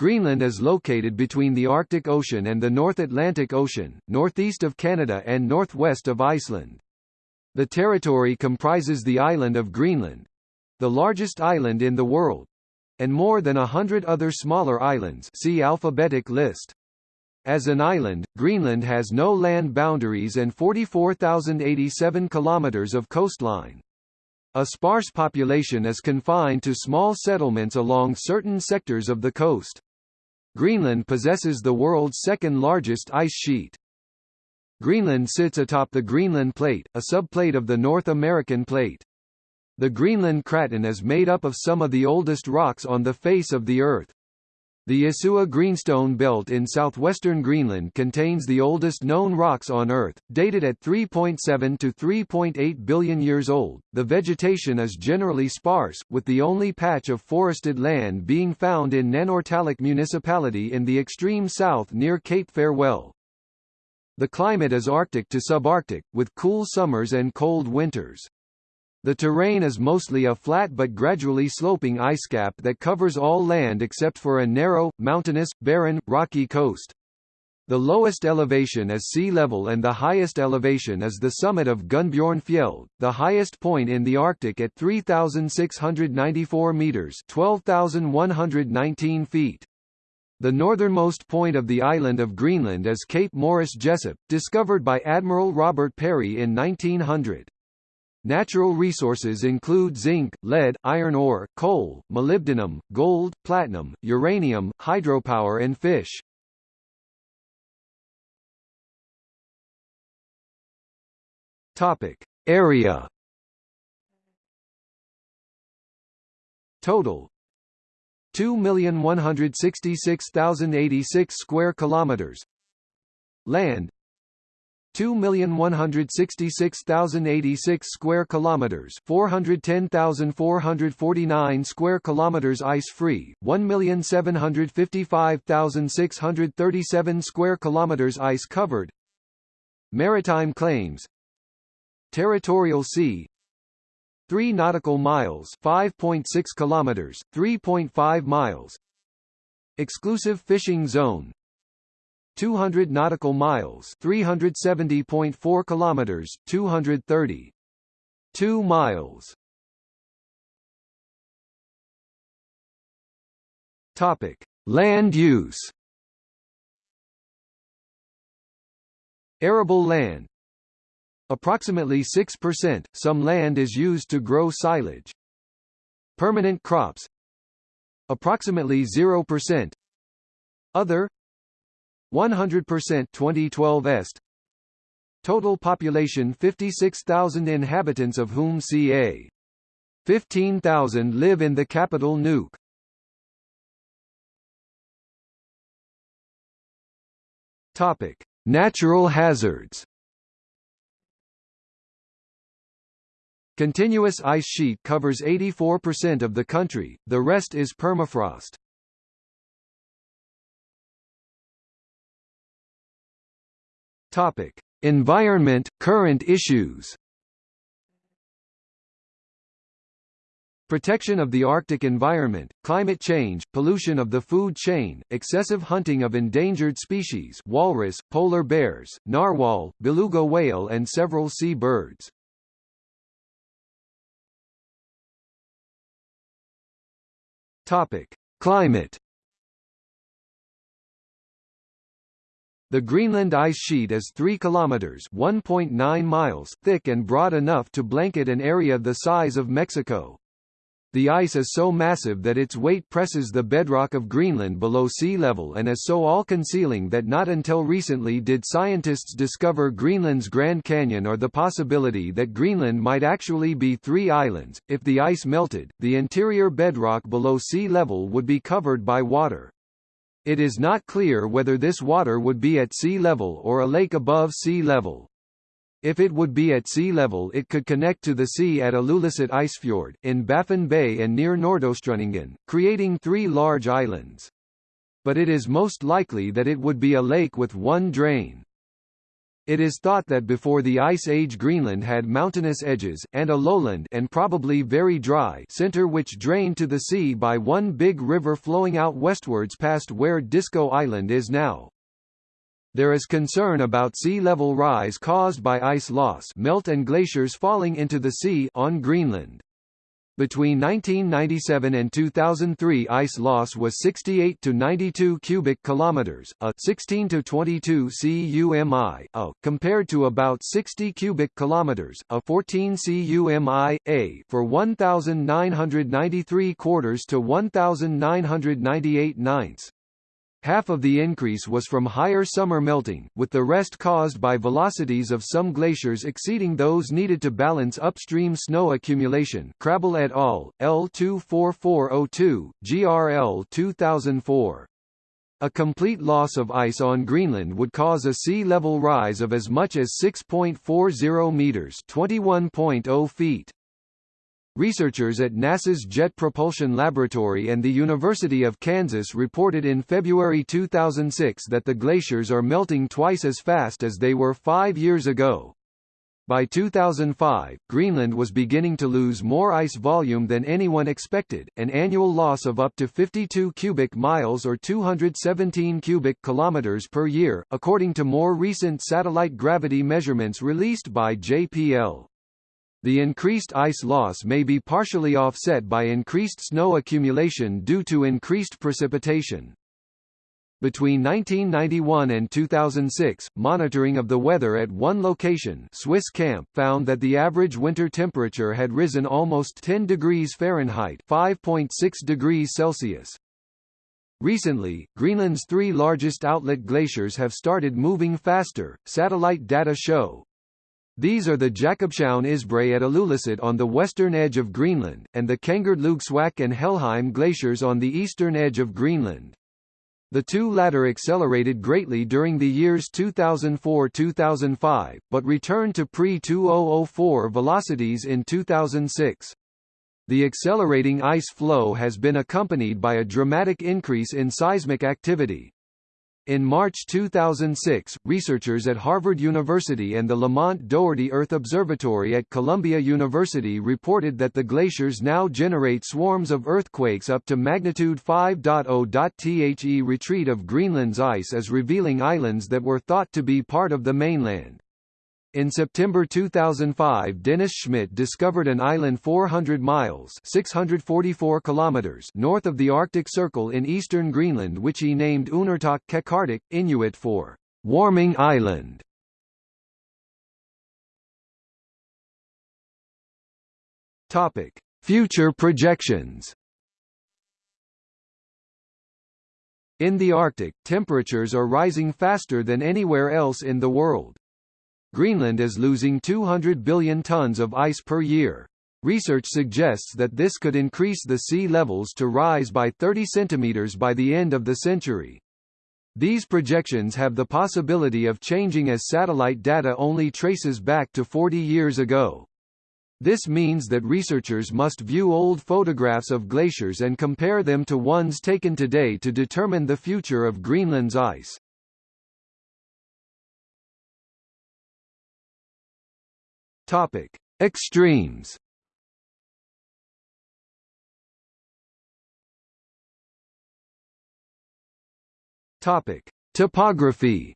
Greenland is located between the Arctic Ocean and the North Atlantic Ocean, northeast of Canada and northwest of Iceland. The territory comprises the island of Greenland—the largest island in the world—and more than a hundred other smaller islands see alphabetic list. As an island, Greenland has no land boundaries and 44,087 kilometers of coastline. A sparse population is confined to small settlements along certain sectors of the coast. Greenland possesses the world's second largest ice sheet. Greenland sits atop the Greenland Plate, a subplate of the North American Plate. The Greenland Craton is made up of some of the oldest rocks on the face of the Earth. The Isua Greenstone Belt in southwestern Greenland contains the oldest known rocks on Earth, dated at 3.7 to 3.8 billion years old. The vegetation is generally sparse, with the only patch of forested land being found in Nanortalik municipality in the extreme south near Cape Farewell. The climate is Arctic to subarctic, with cool summers and cold winters. The terrain is mostly a flat but gradually sloping ice cap that covers all land except for a narrow, mountainous, barren, rocky coast. The lowest elevation is sea level and the highest elevation is the summit of Gunnbjornfjeld, the highest point in the Arctic at 3,694 meters 12,119 feet. The northernmost point of the island of Greenland is Cape Morris Jesup, discovered by Admiral Robert Peary in 1900. Natural resources include zinc, lead, iron ore, coal, molybdenum, gold, platinum, uranium, hydropower and fish. Topic: Area. Total 2,166,086 square kilometers. Land 2,166,086 square kilometers, 410,449 square kilometers ice-free, 1,755,637 square kilometers ice-covered. Maritime claims. Territorial sea 3 nautical miles, 5.6 kilometers, 3.5 miles. Exclusive fishing zone 200 nautical miles, 370.4 kilometers, 230 2 miles. Topic: Land use. Arable land. Approximately 6%, some land is used to grow silage. Permanent crops. Approximately 0%. Other 100% 2012 est Total population 56,000 inhabitants of whom ca. 15,000 live in the capital Nuuk. Topic: Natural hazards. Continuous ice sheet covers 84% of the country, the rest is permafrost. Topic: Environment current issues. Protection of the Arctic environment, climate change, pollution of the food chain, excessive hunting of endangered species walrus, polar bears, narwhal, beluga whale and several sea birds. Topic: Climate The Greenland ice sheet is 3 kilometers (1.9 miles) thick and broad enough to blanket an area the size of Mexico. The ice is so massive that its weight presses the bedrock of Greenland below sea level and is so all-concealing that not until recently did scientists discover Greenland's Grand Canyon or the possibility that Greenland might actually be three islands. If the ice melted, the interior bedrock below sea level would be covered by water. It is not clear whether this water would be at sea level or a lake above sea level. If it would be at sea level it could connect to the sea at Ilulissat Icefjord, in Baffin Bay and near Nordostrundingen, creating three large islands. But it is most likely that it would be a lake with one drain. It is thought that before the Ice Age Greenland had mountainous edges, and a lowland and probably very dry center which drained to the sea by one big river flowing out westwards past where Disko Island is now. There is concern about sea level rise caused by ice loss melt and glaciers falling into the sea on Greenland. Between 1997 and 2003 ice loss was 68 to 92 cubic kilometers, a 16 to 22 cumi, a, compared to about 60 cubic kilometers, a 14 cumi, a, for 1993 quarters to 1998 ninths. Half of the increase was from higher summer melting, with the rest caused by velocities of some glaciers exceeding those needed to balance upstream snow accumulation Krabill et al., L24402, GRL 2004. A complete loss of ice on Greenland would cause a sea level rise of as much as 6.40 meters 21.0 feet. Researchers at NASA's Jet Propulsion Laboratory and the University of Kansas reported in February 2006 that the glaciers are melting twice as fast as they were five years ago. By 2005, Greenland was beginning to lose more ice volume than anyone expected, an annual loss of up to 52 cubic miles or 217 cubic kilometers per year, according to more recent satellite gravity measurements released by JPL. The increased ice loss may be partially offset by increased snow accumulation due to increased precipitation. Between 1991 and 2006, monitoring of the weather at one location Swiss Camp found that the average winter temperature had risen almost 10 degrees Fahrenheit 5.6 degrees Celsius. Recently, Greenland's three largest outlet glaciers have started moving faster, satellite data show, these are the Jakobshavn Isbrae at Ilulissat on the western edge of Greenland, and the Kengert and Helheim glaciers on the eastern edge of Greenland. The two latter accelerated greatly during the years 2004–2005, but returned to pre-2004 velocities in 2006. The accelerating ice flow has been accompanied by a dramatic increase in seismic activity. In March 2006, researchers at Harvard University and the Lamont Doherty Earth Observatory at Columbia University reported that the glaciers now generate swarms of earthquakes up to magnitude 5.0. The retreat of Greenland's ice is revealing islands that were thought to be part of the mainland. In September 2005 Dennis Schmitt discovered an island 400 miles 644 kilometers north of the Arctic Circle in eastern Greenland which he named Uunartoq Qeqertaq, Inuit for «warming island». Topic: Future projections In the Arctic, temperatures are rising faster than anywhere else in the world. Greenland is losing 200 billion tons of ice per year. Research suggests that this could increase the sea levels to rise by 30 centimeters by the end of the century. These projections have the possibility of changing as satellite data only traces back to 40 years ago. This means that researchers must view old photographs of glaciers and compare them to ones taken today to determine the future of Greenland's ice. Topic: Extremes. Topic: Topography.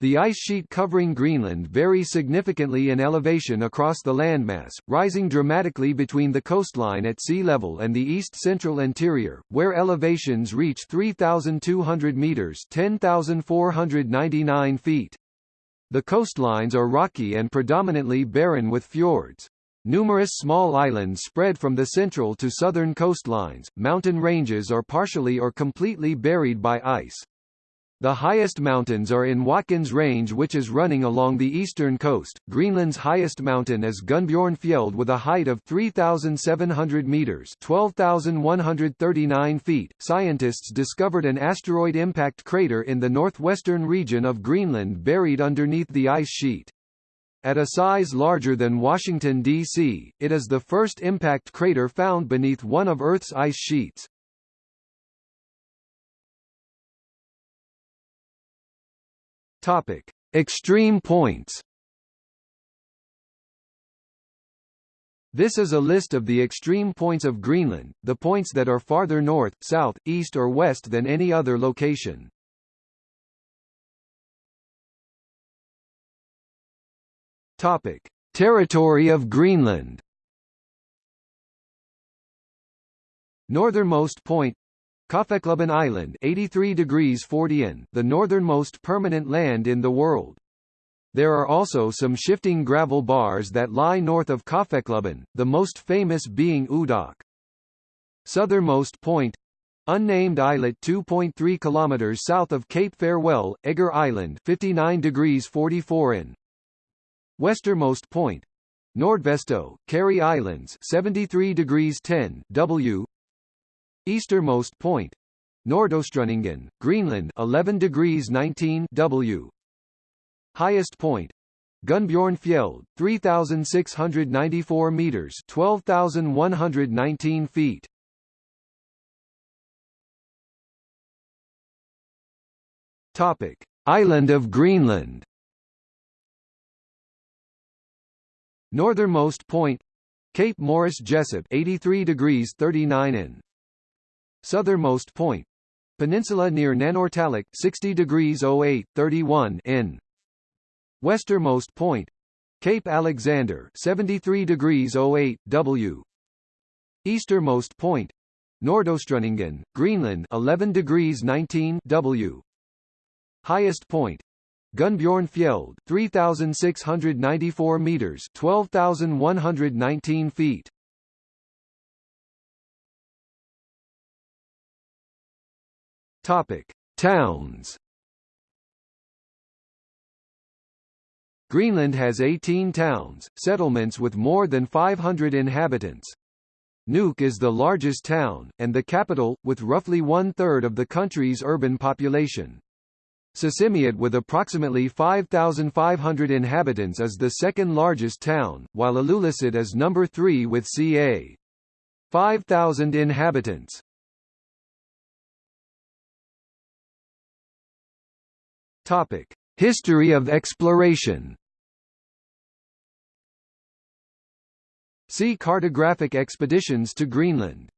The ice sheet covering Greenland varies significantly in elevation across the landmass, rising dramatically between the coastline at sea level and the east-central interior, where elevations reach 3,200 metres 10,499 feet. The coastlines are rocky and predominantly barren with fjords. Numerous small islands spread from the central to southern coastlines. Mountain ranges are partially or completely buried by ice. The highest mountains are in Watkins Range which is running along the eastern coast. Greenland's highest mountain is Gunnbjornfjeld with a height of 3,700 meters 12,139 feet. Scientists discovered an asteroid impact crater in the northwestern region of Greenland buried underneath the ice sheet. At a size larger than Washington, D.C., it is the first impact crater found beneath one of Earth's ice sheets. Topic: Extreme points. This is a list of the extreme points of Greenland, the points that are farther north, south, east or west than any other location. Topic: Territory of Greenland. Northernmost point Kaffeklubben Island 83 degrees 40 in, the northernmost permanent land in the world. There are also some shifting gravel bars that lie north of Kaffeklubben, the most famous being Oodaaq. Southernmost point Unnamed islet 2.3 km south of Cape Farewell, Egger Island 59 degrees 44 in. Westermost point Nordvesto, Carey Islands 73 degrees 10 W Eastermost point. Nordostrundingen, Greenland 11 degrees 19 W. Highest point. Gunnbjornfjeld 3694 meters 12119 feet. Topic. Island of Greenland. Northernmost point. Cape Morris Jesup 83 degrees 39 in Southernmost point. Peninsula near Nanortalik 60 degrees 08 31 in Westernmost point. Cape Alexander 73 degrees 08 W. Eastermost point. Nordostrundingen, Greenland 11 degrees 19 W. Highest point. Gunnbjornfjeld 3694 meters 12119 feet Topic Towns Greenland has 18 towns, settlements with more than 500 inhabitants. Nuuk is the largest town, and the capital, with roughly one-third of the country's urban population. Sisimiut with approximately 5,500 inhabitants is the second largest town, while Ilulissat is number 3 with ca. 5,000 inhabitants. Topic: History of exploration. See cartographic expeditions to Greenland.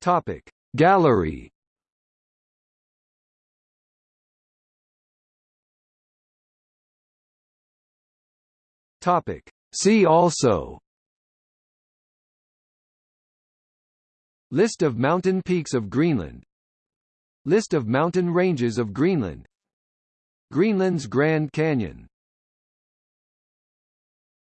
Topic: Gallery. Topic. See also List of mountain peaks of Greenland. List of mountain ranges of Greenland. Greenland's Grand Canyon